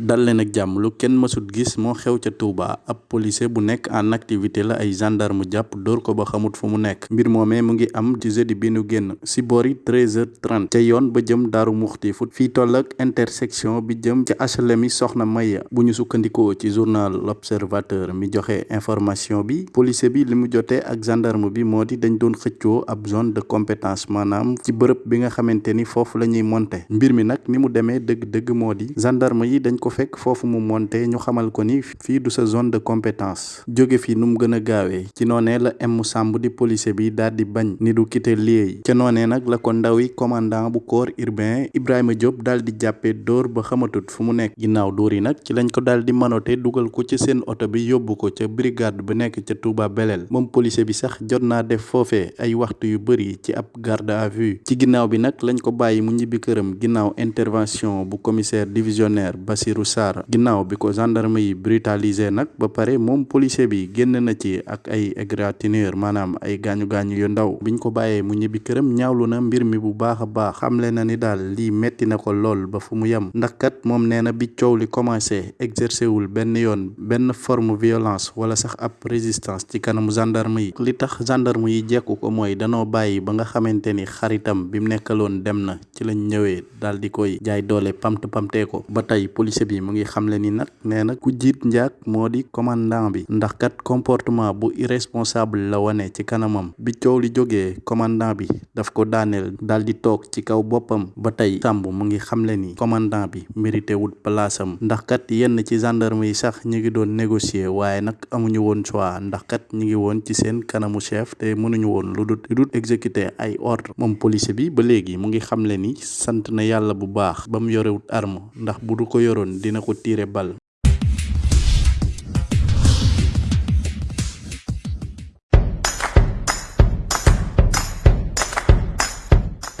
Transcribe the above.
dal leen ak jàmm lu kenn mësut gis moo xew ca Touba. Ab policier bu nekk en activité la ay gendarme jàpp dóor ko ba xamut fu mu nekk. Mbir moomee mu ngi am ci jeudi bi nu génn si boori 13h30 ca yoon ba jëm daaru muxti. Fut fii toll ak intersection bi jëm ca HLM yi soxna Maya. Bu ñu sukkandikoo ci journal l'Observateur mi joxe information bi policier bi li mu ak gendarme bi moo di dañ doon xëccoo ab zone de compétence maanaam ci bërëb bi nga xamante ni foofu la ñuy monter mbir mi nag ni mu demee dëgg-dëgg moo di gendarme yi dañ ko fekk foofu mu monte ñu xamal ko ni fii du sa zone de compétence. Jóge fi nu mu gën a gaawee. Ci noonee la M Samb di policier bi daal di bañ ni du quitter lieu ca noonee nag la ko ndaw yi commandant bu corps urbain Ibrahima Diop daal di jàppee dóor ba xamatut fu mu nekk. Ginnaaw dóor yi nag ci lañ ko daal di manote dugal ko ci seen oto bi yóbbu ko ca brigade bu nekk ca Touba Belel. Moom policier bi sax jot naa def foofee ay waxtu yu bëri ci ab garde à vue. Ci ginnaaw bi nag lañ ko bàyyi mu ñibbi këram ginnaaw intervention bu commissaire divisionnaire Bassirou Sarr. Ginnaaw bi ko gendarme yi brutalisé nag ba pare moom policier bi génn na ci ak ay égratignure maanaam ay gaañu gaañu yu ndaw. Biñ ko bàyyee mu ñibbi këram ñaawlu na mbir mi bu baax a baax. Xamle na ni daal lii metti na ko lool ba fu mu yem. Ndax kat moom nee na bi coow li commencé exercer wul benn yoon benn forme violence wala sax ab résistance ci kanamu gendarme yi. Li tax gendarme yi jekku ko mooy danoo bàyyi ba nga xamante ni xaritam bi mu nekkaloon dem na ci lañ ñëwee daal di koy jaay doole pamt pamtee ko. Ba tey policier bi mu ngi xamle ni nag nee na ku jiit njaag moo di commandant bi ndax kat comportement bu irresponsable la wane ci kanamam. Bi coow li jógee commandant bi daf ko daaneel daal di toog ci kaw boppam. Ba tey sàmb mu ngi xamle ni commandant bi mérité wut palaasam. Ndax kat yenn ci gendarme yi sax ñu ngi doon négocier waaye nag amuñu woon choix. Ndax kat ñu ngi woon ci seen kanamu chef te mënuñu woon lu dut dut exécuter ay ordre moom policier bi ba léegi mu ngi xamle ni sant na yàlla bu baax ba mu yorewut arme. Ndax bu du ko yoroon man dina ko tirer balle